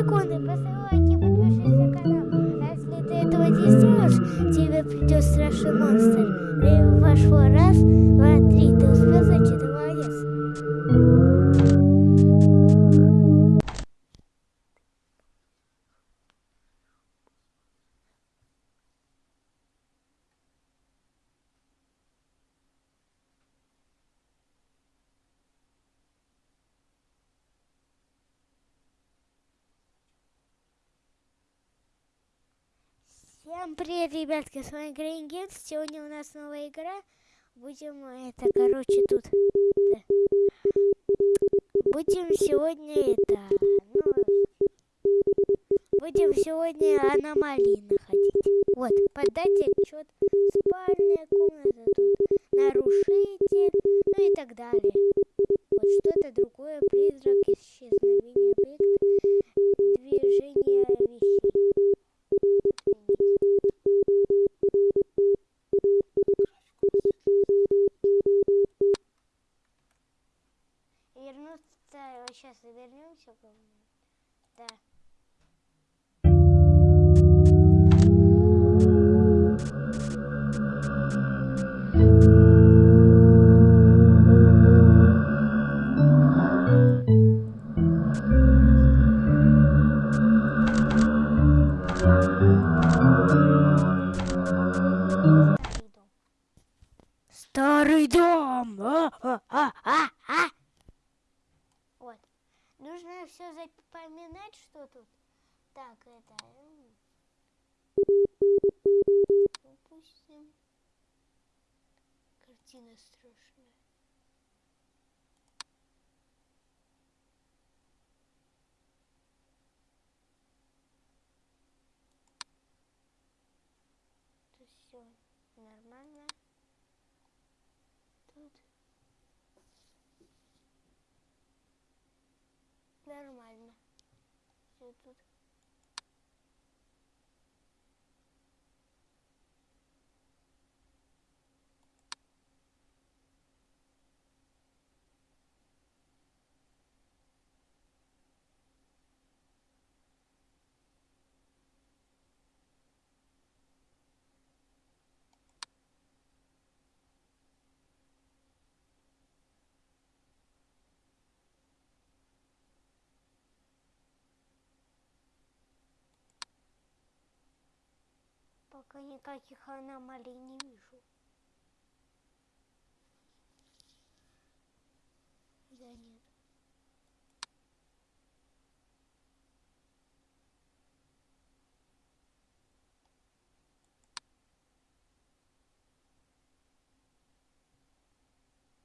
секунды, привет, ребятки, с вами Games. Сегодня у нас новая игра. Будем, это, короче, тут. да. Будем сегодня это, ну, будем сегодня аномалии находить. Вот, подать отчет. Спальная комната тут, нарушитель, ну и так далее. Вот что-то другое, призрак, исчезновение объекта, движение вещей. Вернуться, сейчас вернемся, по-моему. Да. Дом! А, а, а, а, а. Вот. Нужно все запоминать, что тут. Так, это... Допустим. Картина страшная. Тут все нормально. Тут нормально. Пока никаких аномалий не вижу. Да нет.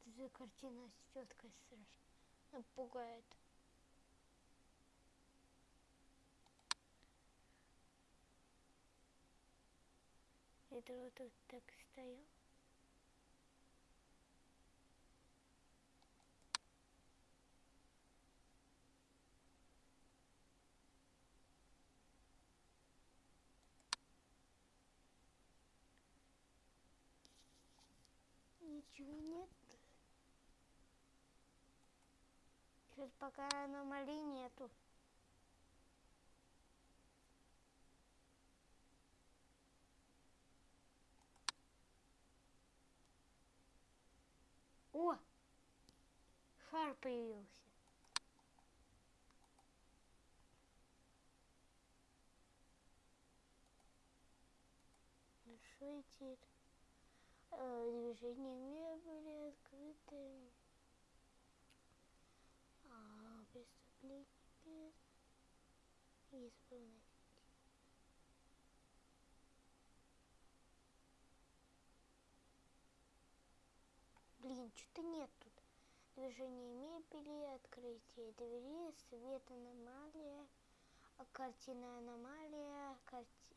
Эта картина с теткой страшно. Пугает. Это вот тут так стоял. Ничего нет. Сейчас пока аномалий нету. О! Шар появился. Решитель. Э, движение мебели открытое. А, преступление без исполнить. Блин, что-то нет тут. Движение мебели, открытие двери, свет аномалия, а, картина аномалия, карти-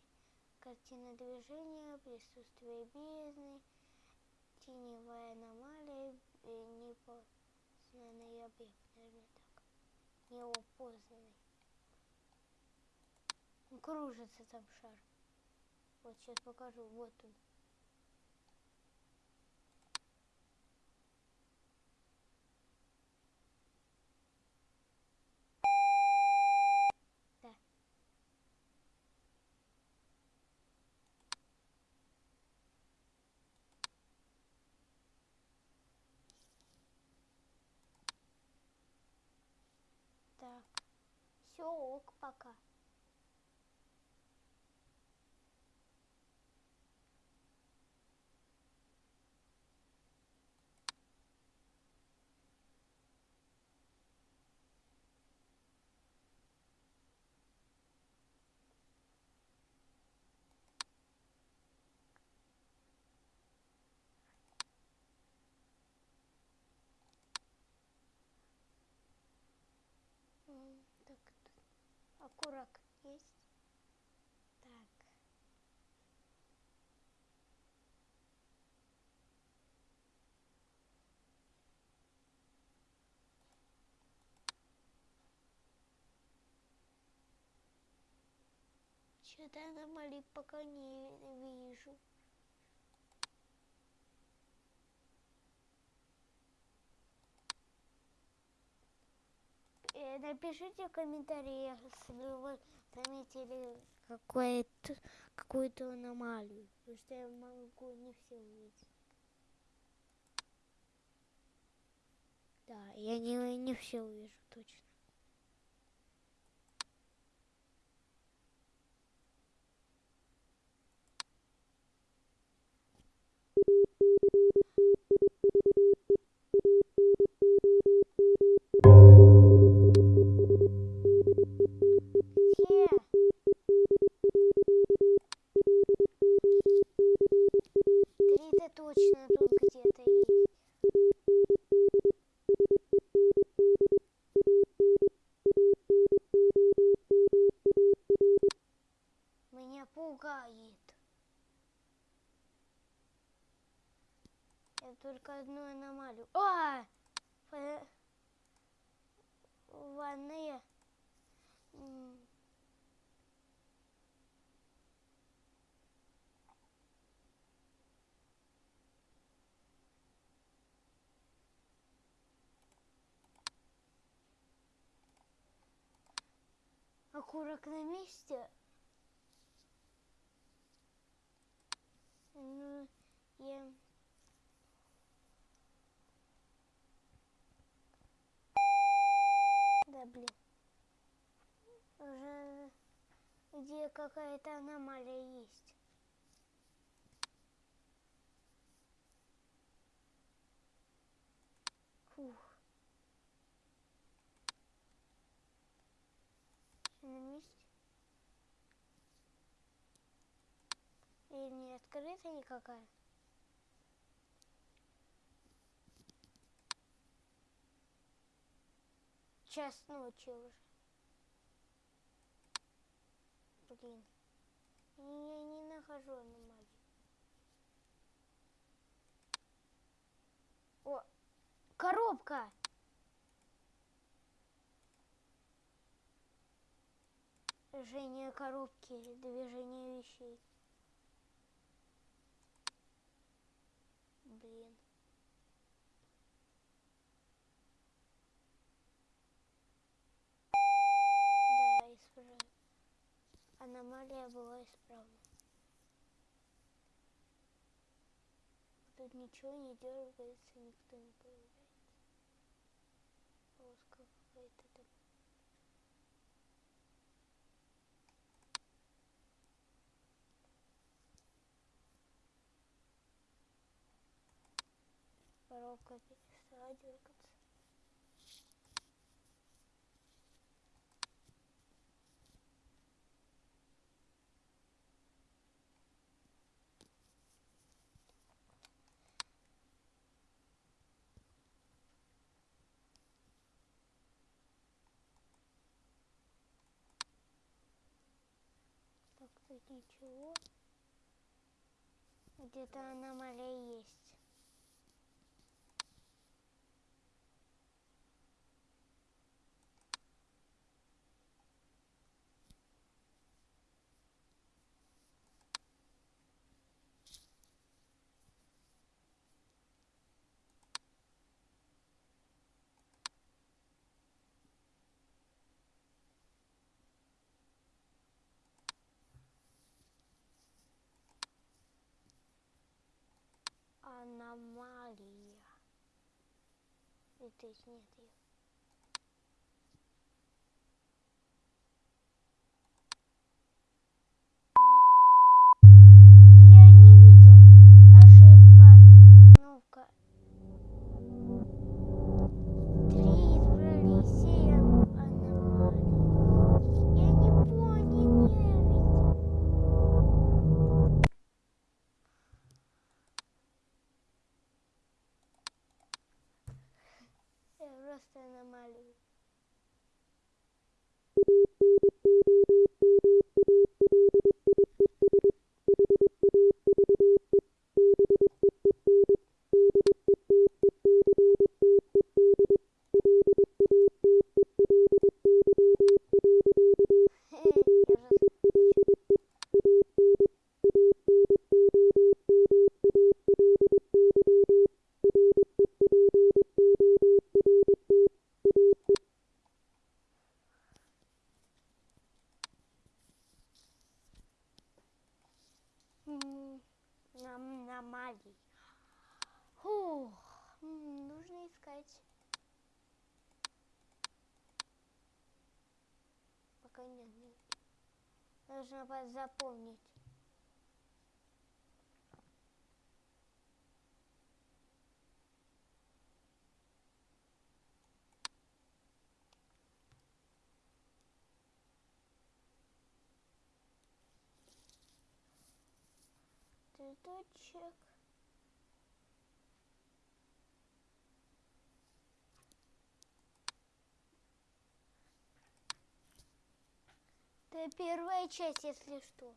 картина движения, присутствие бездны, теневая аномалия, э, непознанный объект, наверное так. Неопознанный. Кружится там шар. Вот сейчас покажу. Вот он. Да. Все, ок, пока. Окурок есть. Так. Что-то аномалий пока не вижу. Э, Напишите в комментариях, если вы заметили какую-то какую-то аномалию, потому что я могу не все увидеть. Да, я не, не все увижу точно. Где? 切 Окурок на месте. Ну, я... Да, блин. Уже где какая-то аномалия есть. Фух. Всё на месте? Или не открыта никакая? Час ночи уже. Блин. Я не нахожу аномалию. О, коробка! Движение коробки, движение вещей. Блин. Да, исправлено. Аномалия была исправлена. Тут ничего не дергается, никто не появляется. Полоска какая-то там. Коробка перестала дергаться. Так, тут ничего. Где-то аномалия есть. Аномалия. И здесь нет ее. Цветочек. Это первая часть, если что.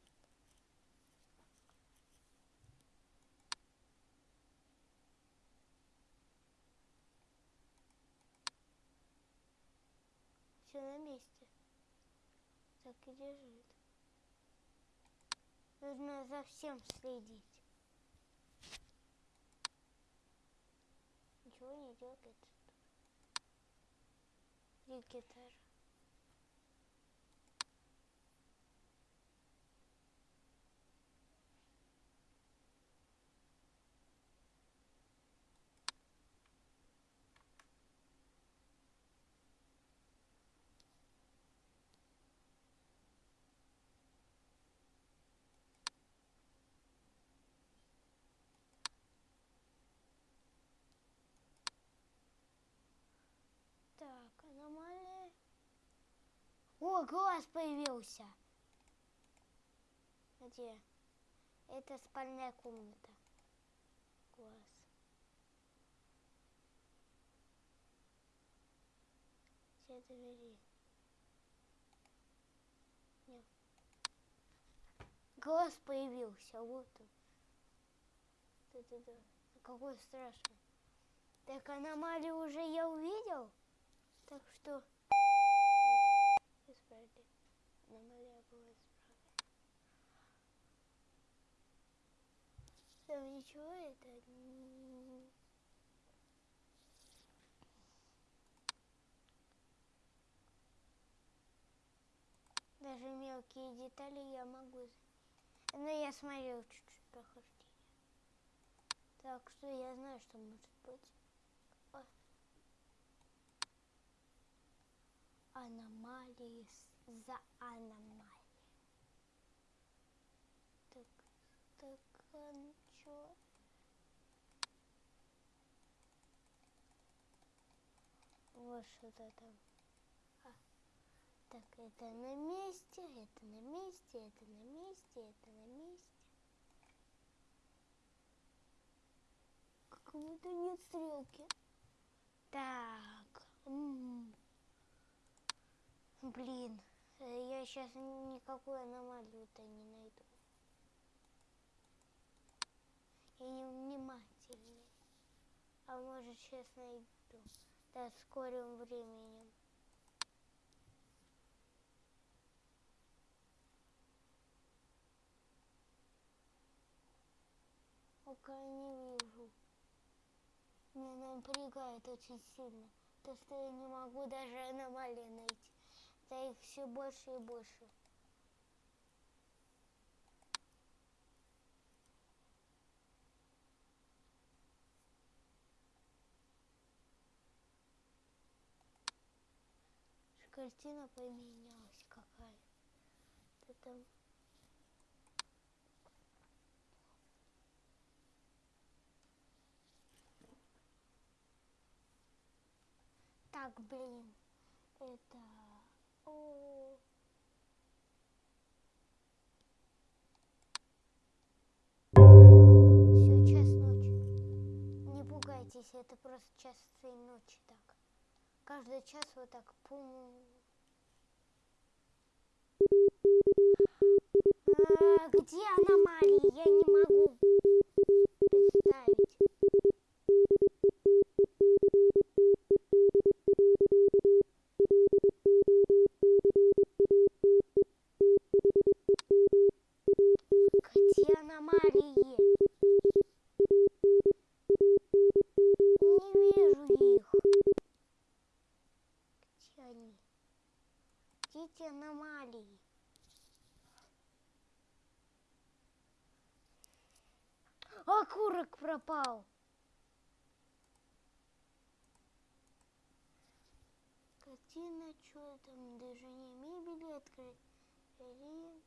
Все на месте. Так и держит. Нужно за всем следить. Ничего не дергается. И О, глаз появился. Где? Это спальная комната. Глаз. Все двери. Нет. Глаз появился, вот он. Да-да-да. Какой страшный. Так аномалию уже я увидел? Так что вот, исправили. Аномалия была исправлена. Там ничего это. Даже мелкие детали я могу... Но я смотрел чуть-чуть прохождение. Так что я знаю, что может быть. аномалии за аномалией. Так, так, а ничего. Вот что-то там. Так, это на месте, это на месте, это на месте, это на месте. Как будто нет стрелки. Так. М -м. Блин, э, я сейчас никакую аномалию-то не найду. Я не внимательный. А может сейчас найду. Да, скорым временем. Пока не вижу. Меня напрягает очень сильно. То, что я не могу даже аномалии найти да их все больше и больше. Картина поменялась какая-то там. Так, блин, это о. Все, час ночи. Не пугайтесь, это просто час ночи так. Каждый час вот так пум. А, где аномалии? Я не могу представить. Где аномалии? Не вижу их. Где они? Где эти аномалии? Окурок пропал. Картина, что там, движение мебели, открыть. Картина,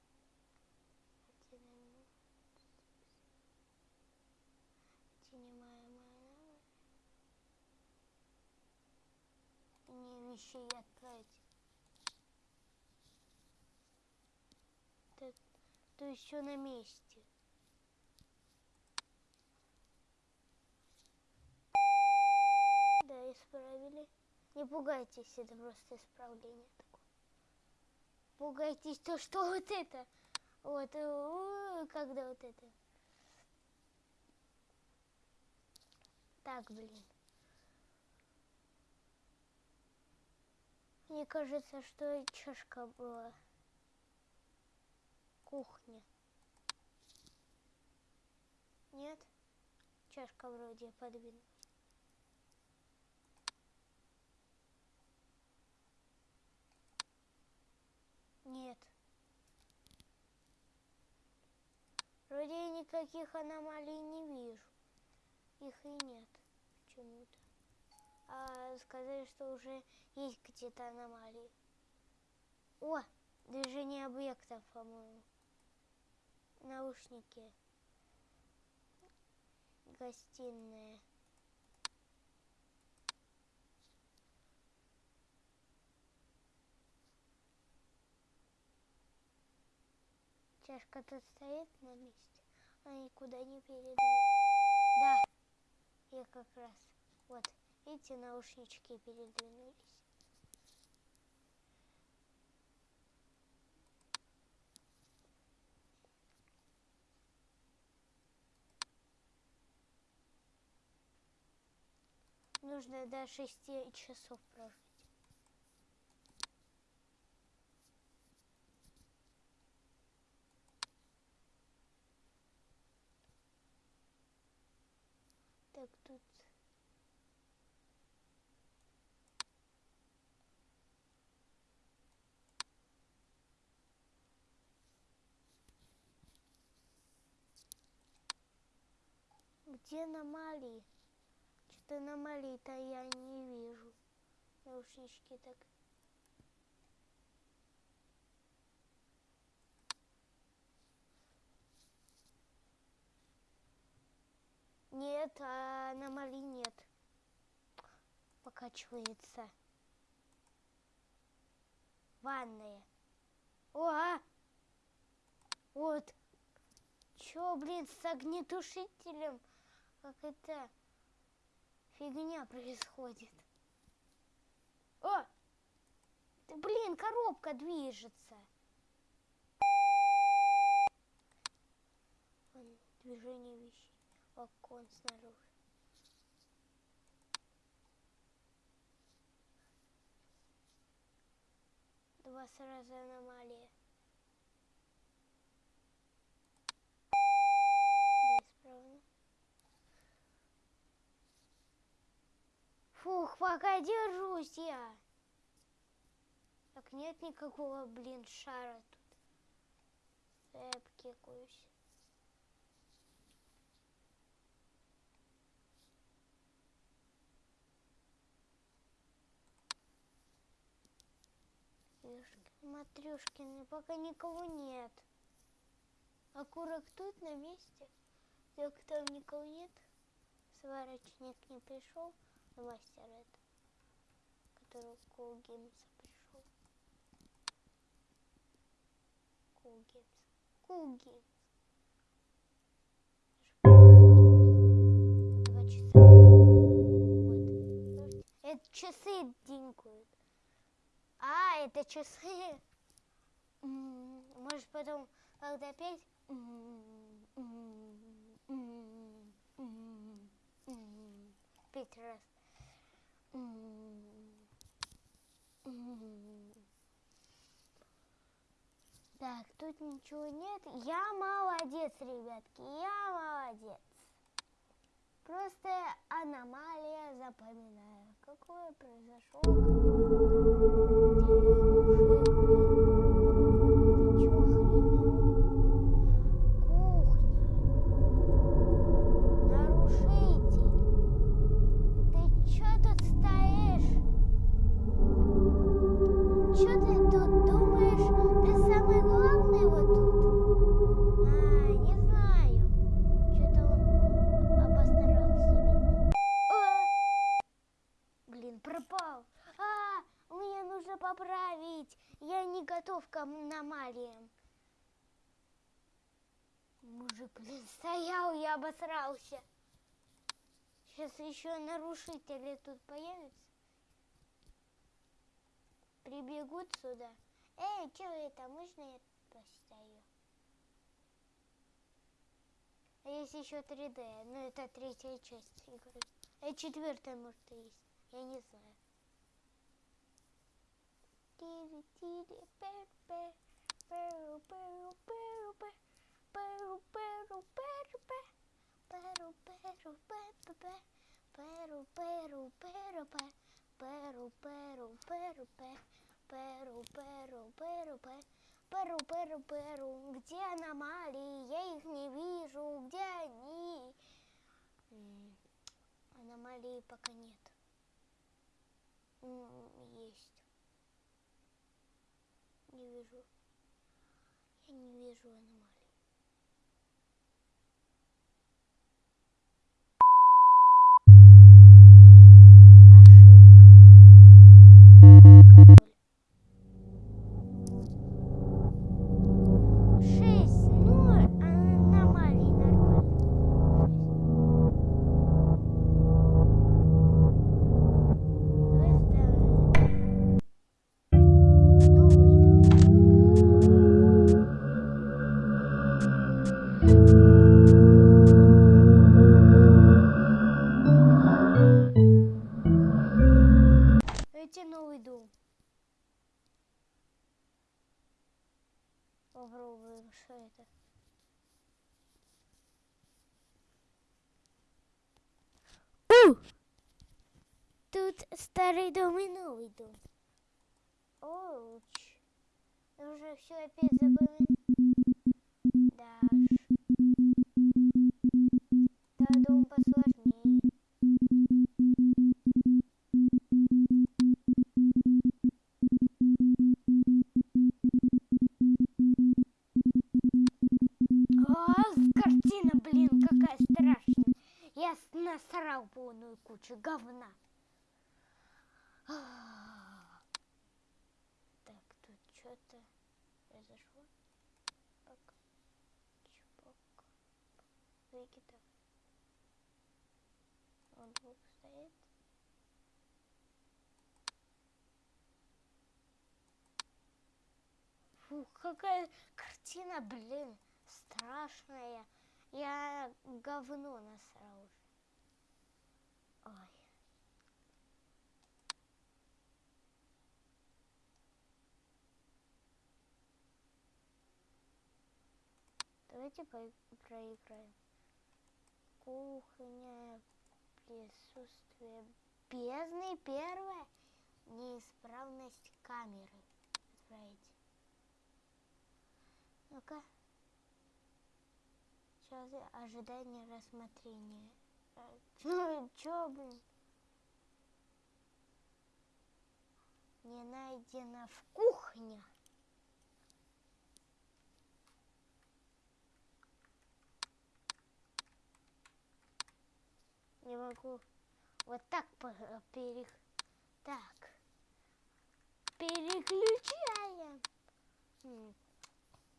Снимаемая Не вещей отправить. Так, то еще на месте. Да, исправили. Не пугайтесь, это просто исправление такое. Пугайтесь то, что вот это. Вот, э, когда вот это. Так, блин. Мне кажется, что чашка была. Кухня. Нет? Чашка вроде подвинулась. Нет. Вроде я никаких аномалий не вижу. Их и нет почему-то. А сказали, что уже есть где-то аномалии. О, движение объектов, по-моему. Наушники. Гостиная. Чашка тут стоит на месте, а никуда не передвинулась. Да, я как раз. Вот, эти наушнички передвинулись. Нужно до шести часов прожить. Так, тут... Где аномалии? Что-то аномалий-то я не вижу. Наушнички так... Нет, а аномалий нет. Покачивается. Ванная. О, а! Вот. Чё, блин, с огнетушителем? Как это фигня происходит? О! Да, блин, коробка движется. Вон, движение окон снаружи. Два сразу аномалии. Да, исправно. Фух, пока держусь я. Так нет никакого, блин, шара тут. Я обкекаюсь. Матрюшкины, пока никого нет. Окурок тут на месте. Так там никого нет. Сварочник не пришел. Мастер это, который Games пришел. Часа. Вот. Это часы динкают. А, это часы. Может потом, когда петь? Пять раз. Так, тут ничего нет. Я молодец, ребятки, я молодец. Просто аномалия запоминаю. Какое произошло? Я не готов к аномалиям. Мужик, блин, стоял и обосрался. Сейчас еще нарушители тут появятся. Прибегут сюда. Эй, что это? Можно я постою? А есть еще 3D, ну это третья часть игры. А четвертая, может, и есть. Я не знаю. Тири-тири, пер-пер, перу-перу-перу-пер, перу-перу-перу-пер, перу-перу-пер-пер, перу-перу-перу-пер, перу-перу-перу-пер, перу-перу-перу-пер, перу-перу-перу. Где аномалии? Я их не вижу. Где они? Аномалии пока нет. Есть. Не вижу. Я не вижу аномалий. Тут старый дом и новый дом. Оуч. Нужно все опять запоминать. Да уж. Да, дом посложнее. А, картина, блин, какая страшная. Я насрал полную кучу говна. Так, тут что-то произошло. Пак. Чпок. Выкидов. Он двух стоит. Фух, какая картина, блин, страшная. Я говно насрал. Ой. Давайте проиграем. Кухня, присутствие бездны первое. Неисправность камеры. Отправить. Ну-ка. Сейчас ожидание рассмотрения. Э, Чё, чё, блин? Не найдено в кухне. Не могу. Вот так перех... Так. Переключаем.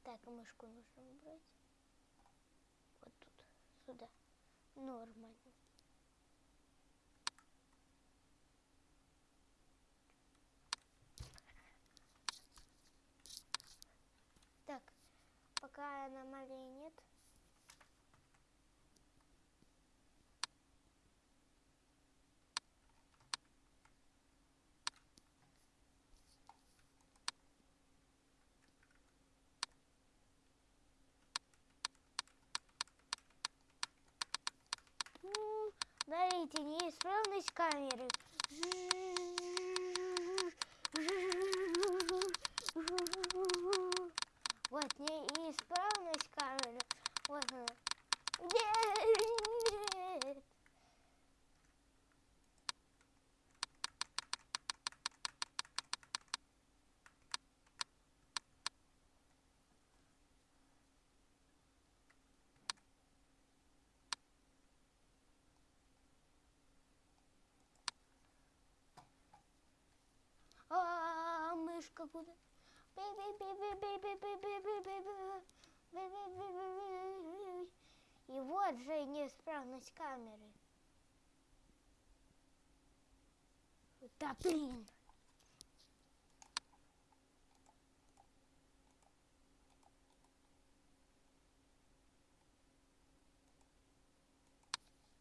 Так, мышку нужно убрать. Вот тут, сюда. Нормально. Смотрите, неисправность камеры. Вот неисправность камеры. Вот она. Нет. А, мышка куда? И вот же неисправность камеры. Да блин.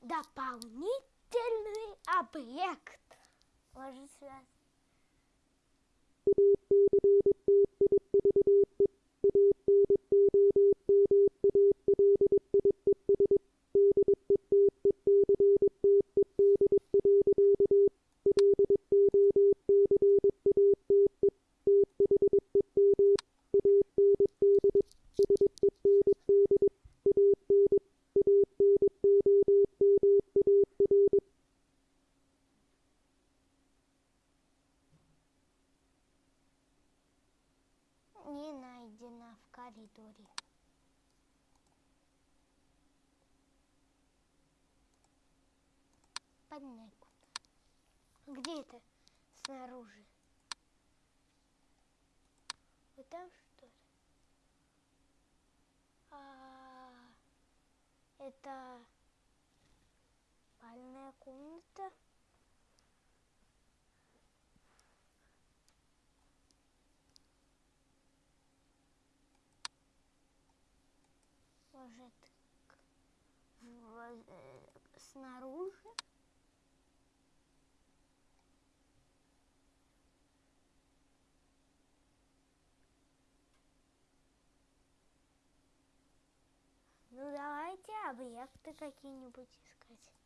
Дополнительный объект. Ложи связь. Thank you. Снаружи? Ну, давайте объекты какие-нибудь искать.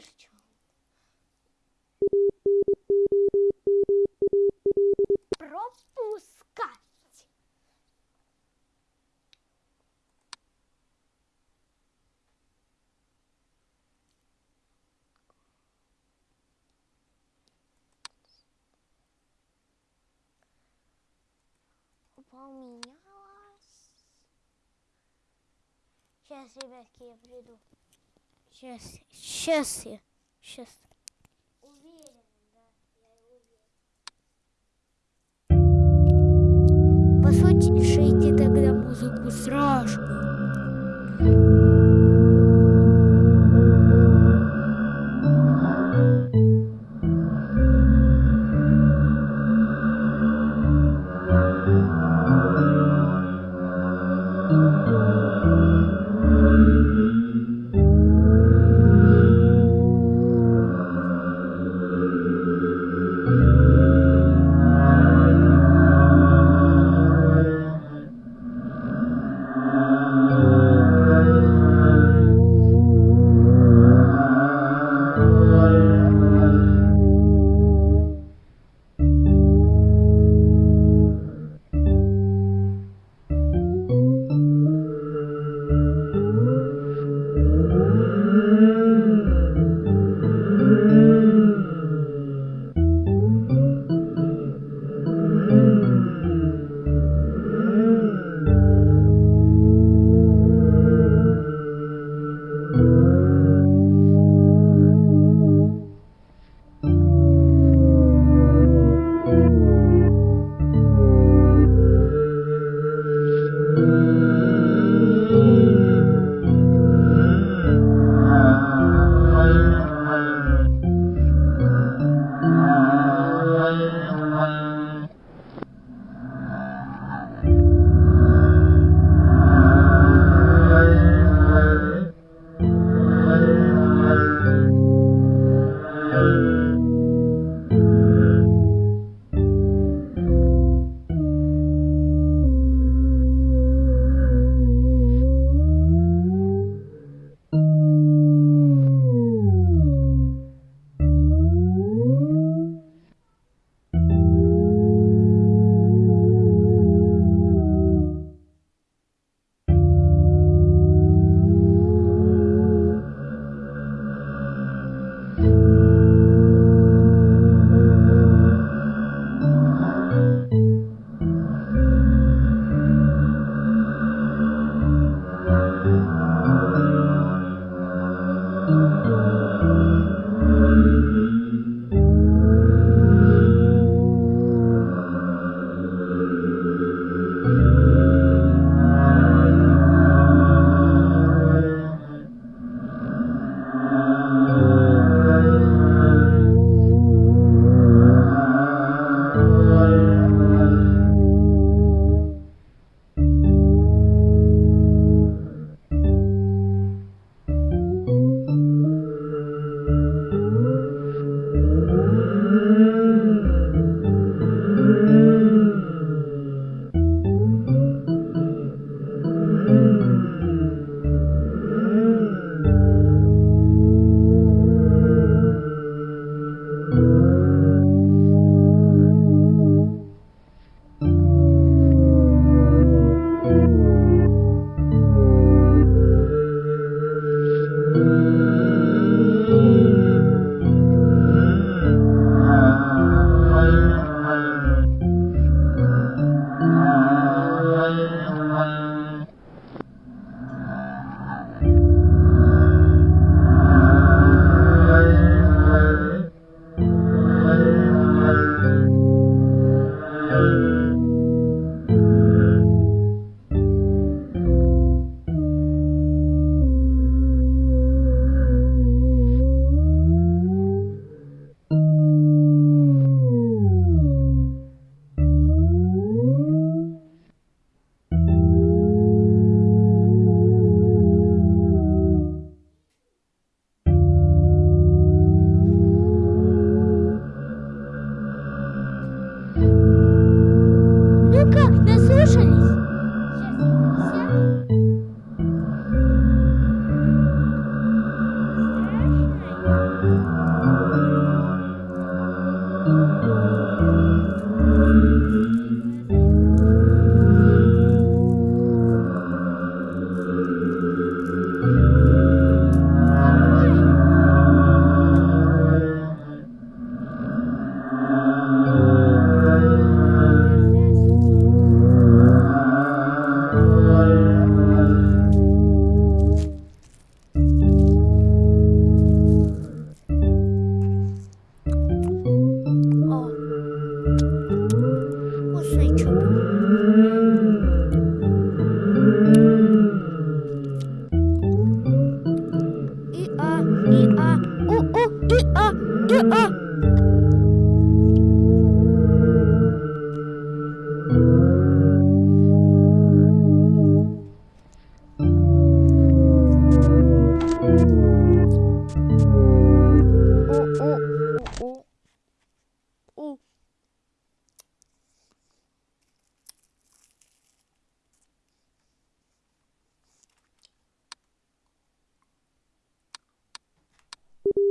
Что? Пропускать. Поменялась. Сейчас, ребятки, я приду. Сейчас, сейчас я. Сейчас. Уверен, да, я уверен. Послушайте тогда музыку страшную.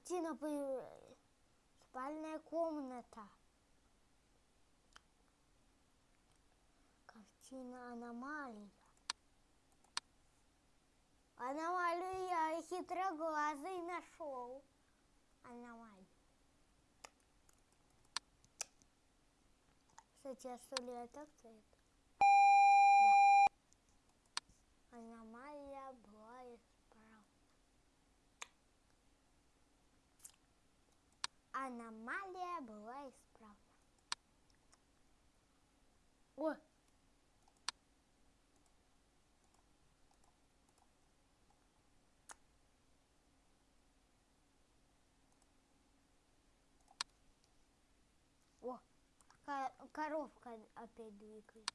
Картина появилась. Спальная комната. Картина аномалия. Аномалию я хитроглазый нашел. Аномалию. Кстати, а что ли так стоит? Да. Аномалия была исправлена. Аномалия была исправлена. О! О! ко- Коровка опять двигается.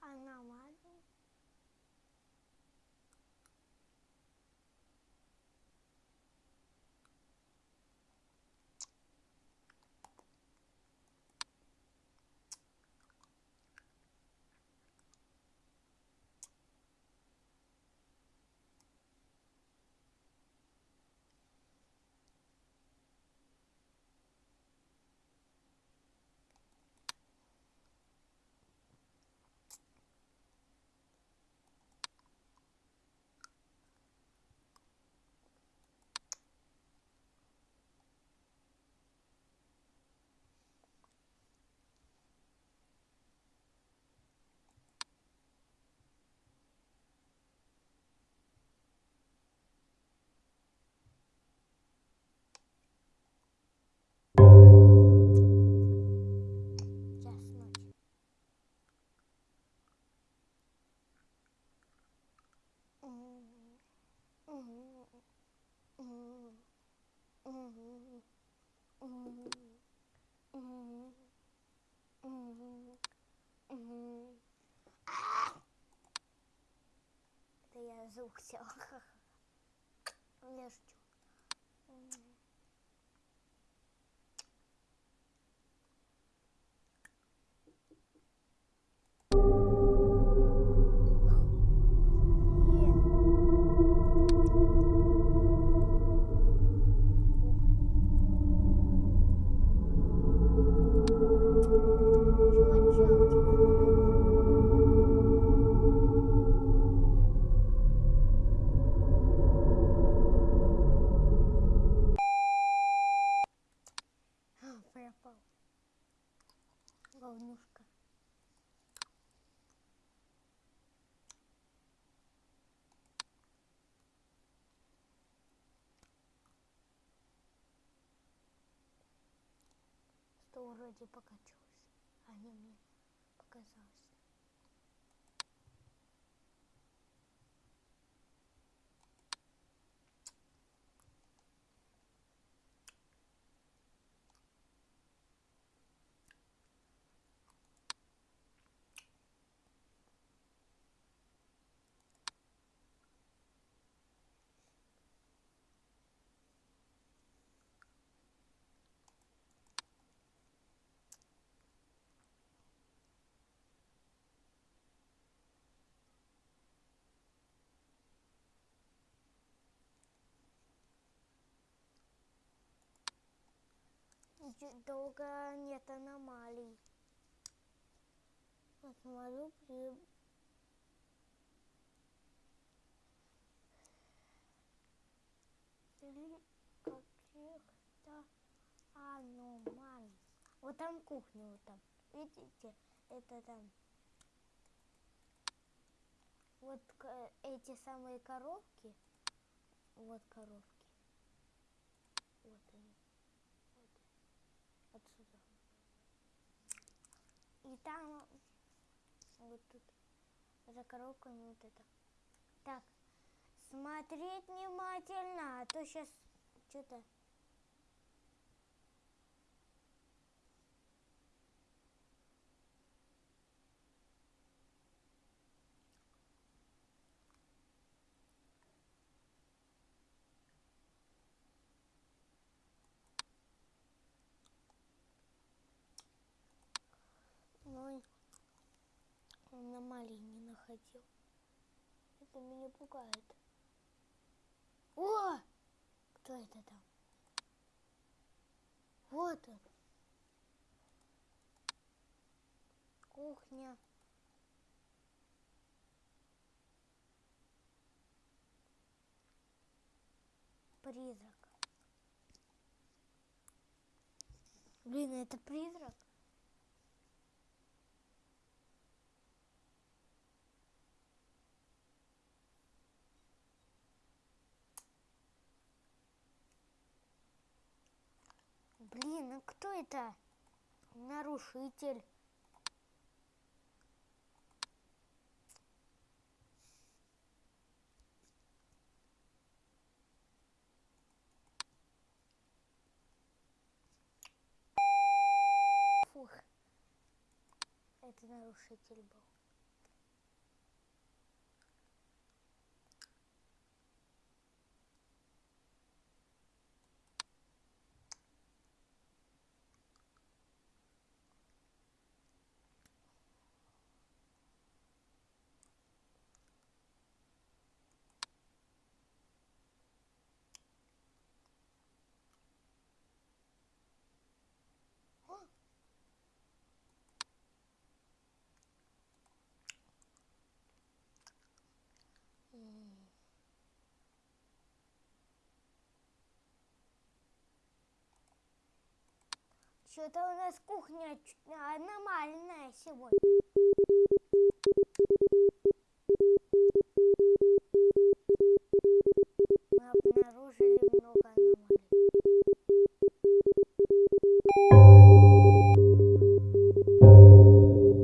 Аномалия. Час ночи. Это я звук сел. Я шучу. Вроде покачалось, а не мне показалось. Долго нет аномалий. Посмотрю при... При каких-то аномалий. Вот там кухня, вот там. Видите, это там. Вот эти самые коровки. Вот коровки. Вот они. Вот. Отсюда. И там вот тут. За коровками вот это. Так, смотреть внимательно, а то сейчас что-то... аномалий не находил. Это меня пугает. О! Кто это там? Вот он. Кухня. Призрак. Блин, это призрак? Блин, а кто это? Нарушитель. Фух. Это нарушитель был. Что-то у нас кухня аномальная сегодня. Мы обнаружили много аномалий.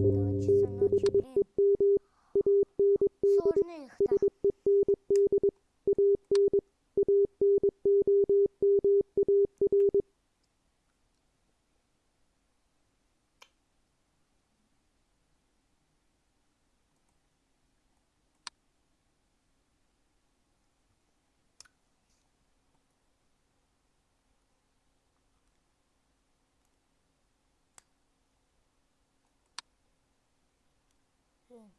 Два часа ночи, блин. Сложно их-то. Блин.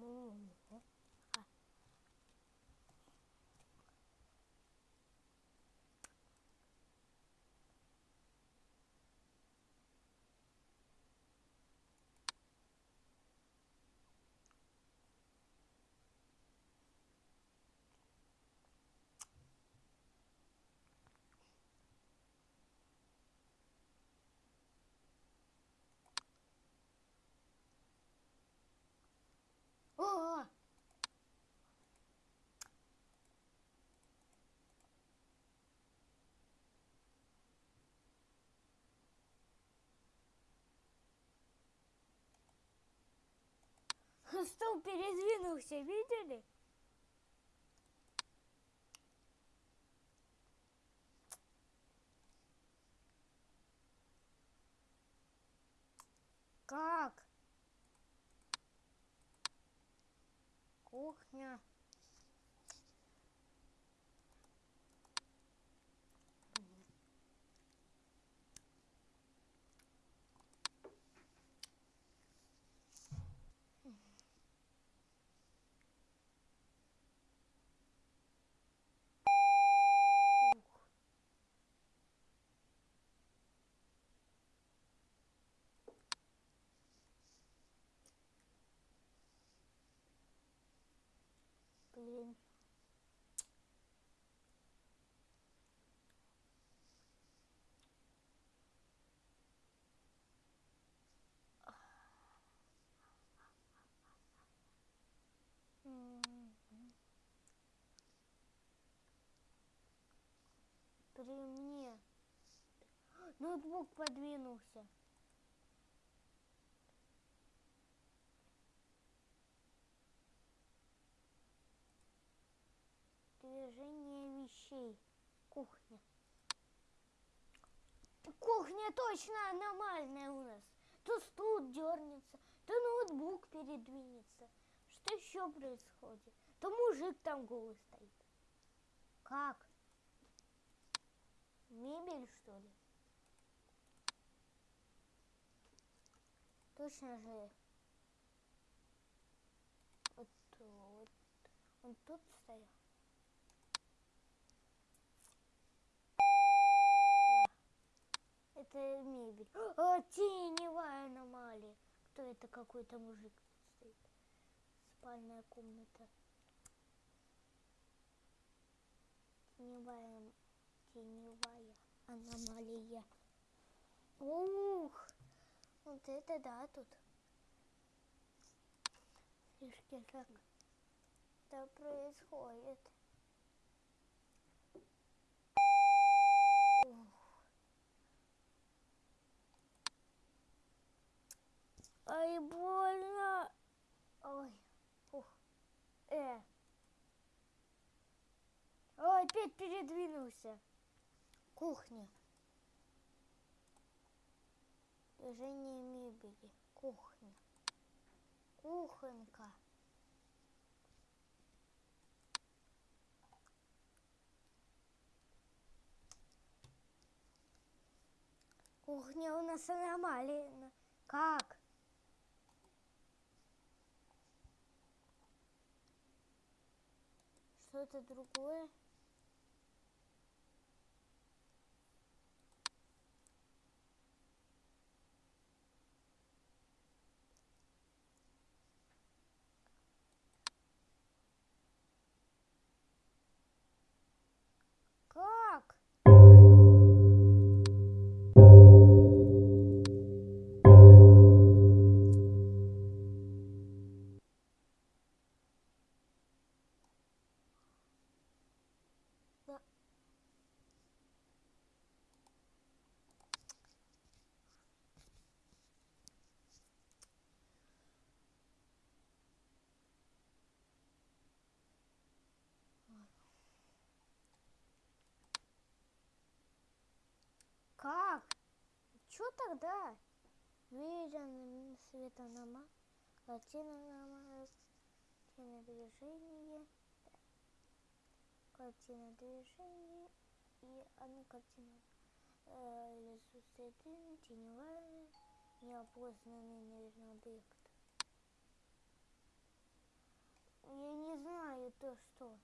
М, а. О! Стол передвинулся, видели? Как? Кухня. Ух. М. При мне. Ноутбук подвинулся. Движение вещей. Кухня. Кухня точно аномальная у нас. То стул дернется, то ноутбук передвинется. Что еще происходит? То мужик там голый стоит. Как? Мебель, что ли? Точно же. Вот, вот. Он тут стоял. Да. Это мебель. О, теневая аномалия. Кто это? Какой-то мужик стоит. Спальная комната. Теневая, теневая аномалия. Ух, вот это да тут. Слишком так что происходит. Ух. Ай, больно. Ой, ух. Э. Ой, опять передвинулся. Кухня. Движение мебели. Кухня. Кухонька. Кухня у нас аномалия. Как? Что-то другое? Как? Чё тогда? Виден светонома, картина картина движения, картина движения и одна картина. Э, лесу следы, теневая, неопознанный, наверное, объект. Я не знаю то, что.